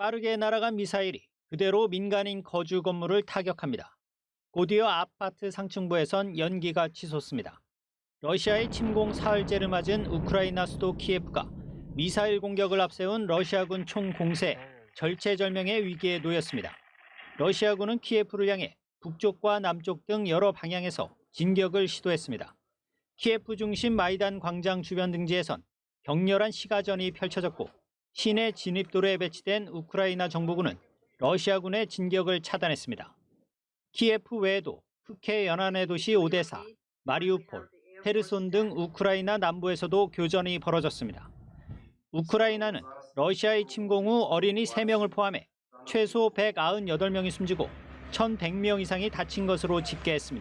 빠르게 날아간 미사일이 그대로 민간인 거주 건물을 타격합니다. 곧이어 아파트 상층부에선 연기가 치솟습니다. 러시아의 침공 사흘째를 맞은 우크라이나 수도 키예프가 미사일 공격을 앞세운 러시아군 총 공세 절체절명의 위기에 놓였습니다. 러시아군은 키예프를 향해 북쪽과 남쪽 등 여러 방향에서 진격을 시도했습니다. 키예프 중심 마이단 광장 주변 등지에선 격렬한 시가전이 펼쳐졌고 시내 진입도로에 배치된 우크라이나 정부군은 러시아군의 진격을 차단했습니다. 키예프 외에도 흑해 연안의 도시 오데사, 마리우폴, 헤르손 등 우크라이나 남부에서도 교전이 벌어졌습니다. 우크라이나는 러시아의 침공 후 어린이 3명을 포함해 최소 198명이 숨지고 1,100명 이상이 다친 것으로 집계했습니다.